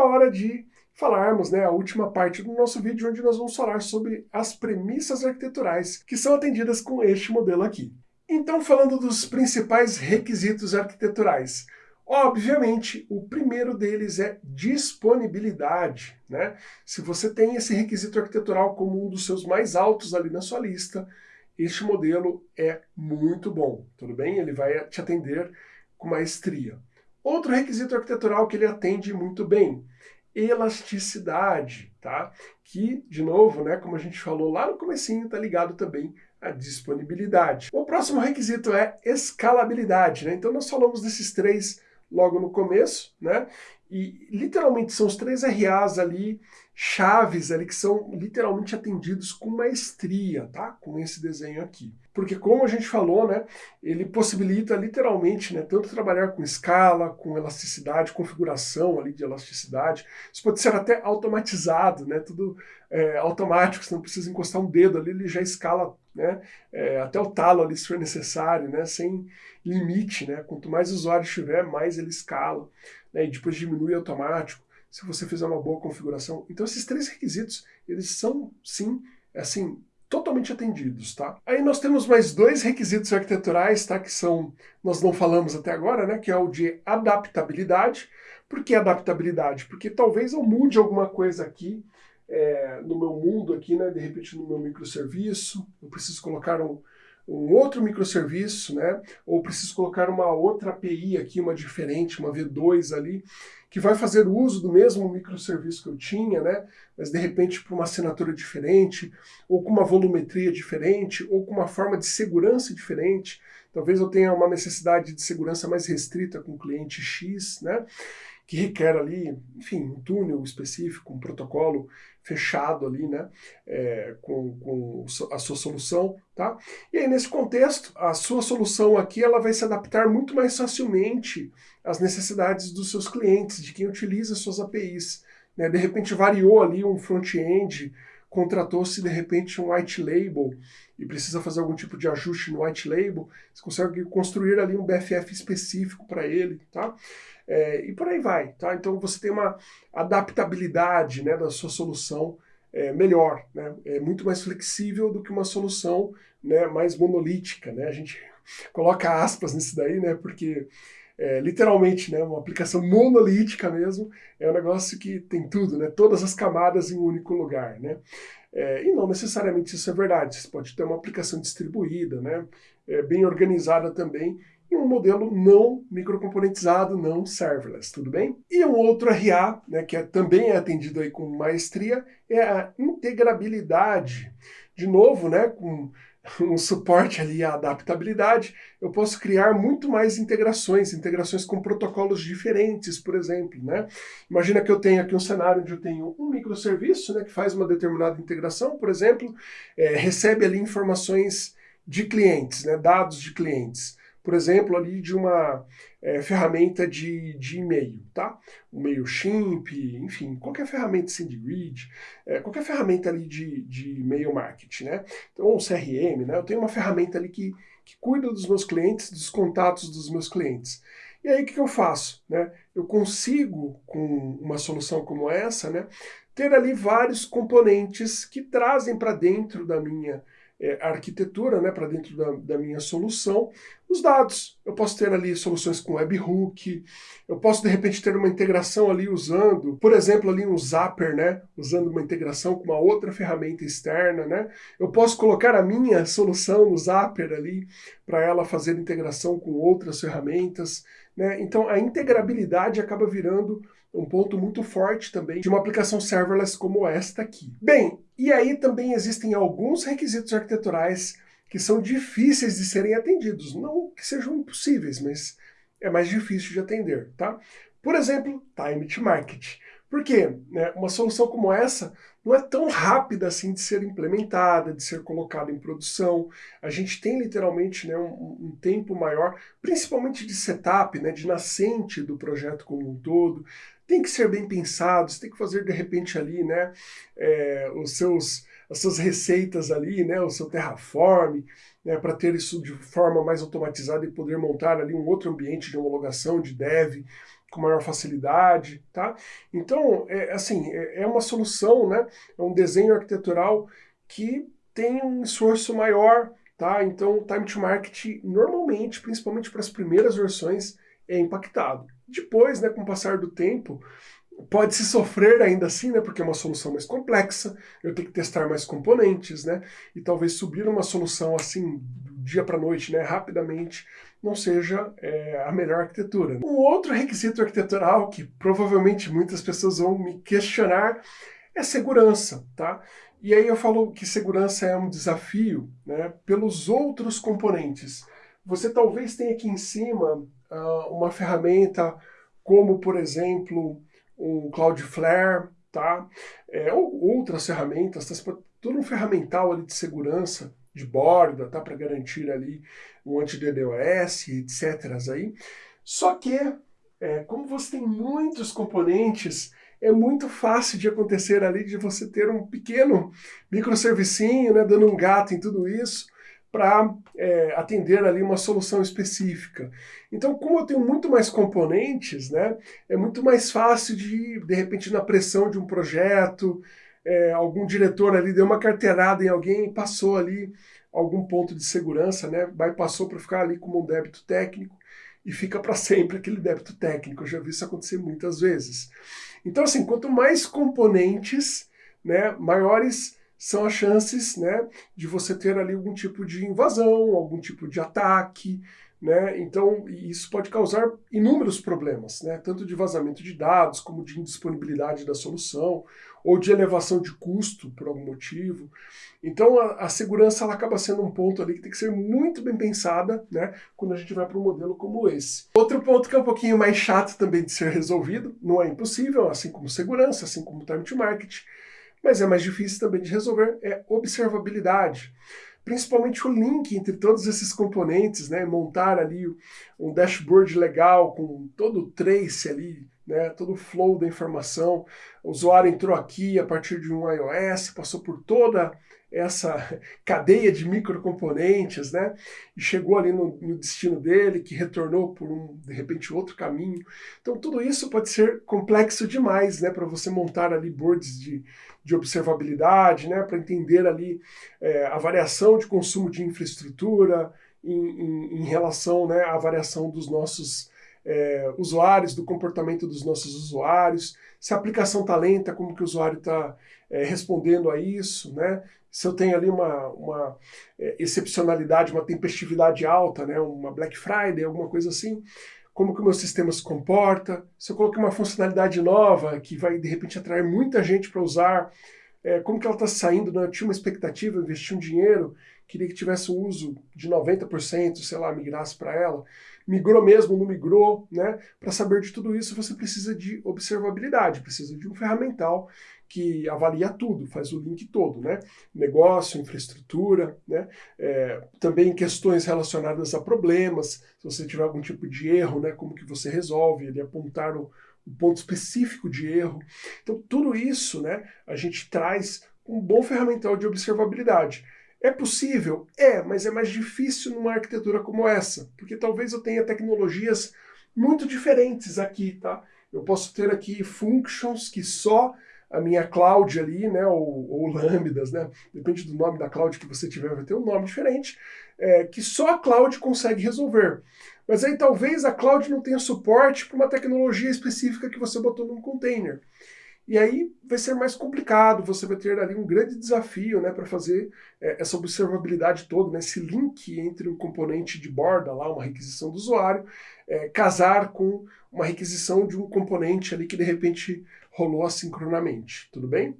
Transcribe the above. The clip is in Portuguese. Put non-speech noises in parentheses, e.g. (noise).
a hora de falarmos né, a última parte do nosso vídeo, onde nós vamos falar sobre as premissas arquiteturais que são atendidas com este modelo aqui. Então, falando dos principais requisitos arquiteturais, Obviamente, o primeiro deles é disponibilidade. Né? Se você tem esse requisito arquitetural como um dos seus mais altos ali na sua lista, este modelo é muito bom, tudo bem? Ele vai te atender com maestria. Outro requisito arquitetural que ele atende muito bem, elasticidade, tá? Que, de novo, né, como a gente falou lá no comecinho, está ligado também à disponibilidade. O próximo requisito é escalabilidade, né? Então nós falamos desses três logo no começo, né? E literalmente são os três RAs ali, chaves ali, que são literalmente atendidos com maestria, tá? Com esse desenho aqui. Porque como a gente falou, né, ele possibilita literalmente, né, tanto trabalhar com escala, com elasticidade, configuração ali de elasticidade. Isso pode ser até automatizado, né, tudo é, automático, você não precisa encostar um dedo ali, ele já escala né, é, até o talo ali se for necessário, né, sem limite, né, quanto mais usuário tiver, mais ele escala, né, e depois diminui automático, se você fizer uma boa configuração. Então esses três requisitos, eles são, sim, assim, totalmente atendidos, tá? Aí nós temos mais dois requisitos arquiteturais, tá? Que são, nós não falamos até agora, né? Que é o de adaptabilidade. Por que adaptabilidade? Porque talvez eu mude alguma coisa aqui é, no meu mundo aqui, né? De repente no meu microserviço, eu preciso colocar um, um outro microserviço, né? Ou preciso colocar uma outra API aqui, uma diferente, uma V2 ali que vai fazer uso do mesmo microserviço que eu tinha, né? mas de repente para uma assinatura diferente, ou com uma volumetria diferente, ou com uma forma de segurança diferente. Talvez eu tenha uma necessidade de segurança mais restrita com o cliente X, né? Que requer ali, enfim, um túnel específico, um protocolo fechado ali, né, é, com, com a sua solução, tá? E aí, nesse contexto, a sua solução aqui, ela vai se adaptar muito mais facilmente às necessidades dos seus clientes, de quem utiliza suas APIs, né? De repente variou ali um front-end, contratou-se de repente um white label e precisa fazer algum tipo de ajuste no white label, você consegue construir ali um BFF específico para ele, tá? É, e por aí vai, tá? Então você tem uma adaptabilidade né, da sua solução é, melhor, né? É muito mais flexível do que uma solução né, mais monolítica, né? A gente coloca aspas nisso daí, né? Porque é, literalmente, né, uma aplicação monolítica mesmo, é um negócio que tem tudo, né, todas as camadas em um único lugar, né. É, e não necessariamente isso é verdade, você pode ter uma aplicação distribuída, né, é, bem organizada também, e um modelo não microcomponentizado, não serverless, tudo bem? E um outro RA, né, que é, também é atendido aí com maestria, é a integrabilidade. De novo, né, com um suporte ali à adaptabilidade, eu posso criar muito mais integrações, integrações com protocolos diferentes, por exemplo. Né? Imagina que eu tenho aqui um cenário onde eu tenho um microserviço né, que faz uma determinada integração, por exemplo, é, recebe ali informações de clientes, né, dados de clientes por exemplo, ali de uma é, ferramenta de, de e-mail, tá? O MailChimp, enfim, qualquer ferramenta SendGrid, é, qualquer ferramenta ali de, de e-mail marketing, né? Então, um CRM, né? Eu tenho uma ferramenta ali que, que cuida dos meus clientes, dos contatos dos meus clientes. E aí, o que, que eu faço? Né? Eu consigo, com uma solução como essa, né, ter ali vários componentes que trazem para dentro da minha é, arquitetura né, para dentro da, da, minha solução, os dados. Eu posso ter ali soluções com webhook, eu posso de repente ter uma integração ali usando, por exemplo, ali um Zapper, né, usando uma integração com uma outra ferramenta externa, né. Eu posso colocar a minha solução no Zapper ali para ela fazer integração com outras ferramentas, né. Então a integrabilidade acaba virando um ponto muito forte também de uma aplicação serverless como esta aqui. Bem, e aí também existem alguns requisitos arquiteturais que são difíceis de serem atendidos. Não que sejam impossíveis, mas é mais difícil de atender, tá? Por exemplo, time to market. Por quê? Né, uma solução como essa não é tão rápida assim de ser implementada, de ser colocada em produção. A gente tem literalmente né, um, um, tempo maior, principalmente de setup, né, de nascente do projeto como um todo tem que ser bem pensado, você tem que fazer de repente ali, né, é, os seus, as suas receitas ali, né, o seu Terraform, né, para ter isso de forma mais automatizada e poder montar ali um outro ambiente de homologação, de dev, com maior facilidade, tá? Então, é, assim, é, é uma solução, né? É um desenho arquitetural que tem um esforço maior, tá? Então, o time to market, normalmente, principalmente para as primeiras versões, é impactado. Depois, né, com o passar do tempo, pode se sofrer ainda assim, né, porque é uma solução mais complexa, eu tenho que testar mais componentes, né, e talvez subir uma solução assim, dia para noite, né, rapidamente, não seja é, a melhor arquitetura. Um outro requisito arquitetural que provavelmente muitas pessoas vão me questionar é segurança, tá? E aí eu falo que segurança é um desafio né, pelos outros componentes. Você talvez tenha aqui em cima uh, uma ferramenta como, por exemplo, um Cloudflare, tá? É, ou outras ferramentas, tá? todo um ferramental ali de segurança de borda, tá? Para garantir ali um anti-DDoS, etc. Aí. Só que, é, como você tem muitos componentes, é muito fácil de acontecer ali de você ter um pequeno microservicinho, né, dando um gato em tudo isso, para é, atender ali uma solução específica. Então, como eu tenho muito mais componentes, né, é muito mais fácil de, de repente, na pressão de um projeto, é, algum diretor ali deu uma carteirada em alguém e passou ali algum ponto de segurança, né, passou para ficar ali como um débito técnico e fica para sempre aquele débito técnico. Eu já vi isso acontecer muitas vezes. Então, assim, quanto mais componentes, né, maiores são as chances né, de você ter ali algum tipo de invasão, algum tipo de ataque, né? Então, isso pode causar inúmeros problemas, né? tanto de vazamento de dados, como de indisponibilidade da solução, ou de elevação de custo por algum motivo. Então, a, a segurança ela acaba sendo um ponto ali que tem que ser muito bem pensada né? quando a gente vai para um modelo como esse. Outro ponto que é um pouquinho mais chato também de ser resolvido, não é impossível, assim como segurança, assim como time to market, mas é mais difícil também de resolver, é observabilidade. Principalmente o link entre todos esses componentes, né? montar ali um dashboard legal com todo o trace ali, né? todo o flow da informação. O usuário entrou aqui a partir de um iOS, passou por toda essa (laughs) cadeia de microcomponentes, né? E chegou ali no, no, destino dele, que retornou por um, de repente, outro caminho. Então, tudo isso pode ser complexo demais, né? Para você montar ali boards de, de observabilidade, né? Para entender ali é, a variação de consumo de infraestrutura em, em, em relação né, à variação dos nossos é, usuários, do comportamento dos nossos usuários, se a aplicação está lenta, como que o usuário está é, respondendo a isso, né? se eu tenho ali uma, uma é, excepcionalidade, uma tempestividade alta, né? uma Black Friday, alguma coisa assim, como que o meu sistema se comporta, se eu coloquei uma funcionalidade nova que vai de repente atrair muita gente para usar, é, como que ela está saindo, né? eu tinha uma expectativa, investi um dinheiro, queria que tivesse um uso de 90%, sei lá, migrasse para ela, migrou mesmo, não migrou, né? Para saber de tudo isso, você precisa de observabilidade, precisa de um ferramental que avalia tudo, faz o link todo, né? Negócio, infraestrutura, né? É, também questões relacionadas a problemas, se você tiver algum tipo de erro, né? Como que você resolve, ele apontar o, o ponto específico de erro. Então, tudo isso, né? A gente traz um bom ferramental de observabilidade. É possível? É, mas é mais difícil numa arquitetura como essa, porque talvez eu tenha tecnologias muito diferentes aqui, tá? Eu posso ter aqui functions que só a minha cloud ali, né, ou, ou lambdas, né, depende do nome da cloud que você tiver, vai ter um nome diferente, é, que só a cloud consegue resolver. Mas aí talvez a cloud não tenha suporte para uma tecnologia específica que você botou num container. E aí vai ser mais complicado, você vai ter ali um grande desafio né, para fazer é, essa observabilidade toda, né, esse link entre um componente de borda, lá, uma requisição do usuário, é, casar com uma requisição de um componente ali que de repente rolou assincronamente. Tudo bem?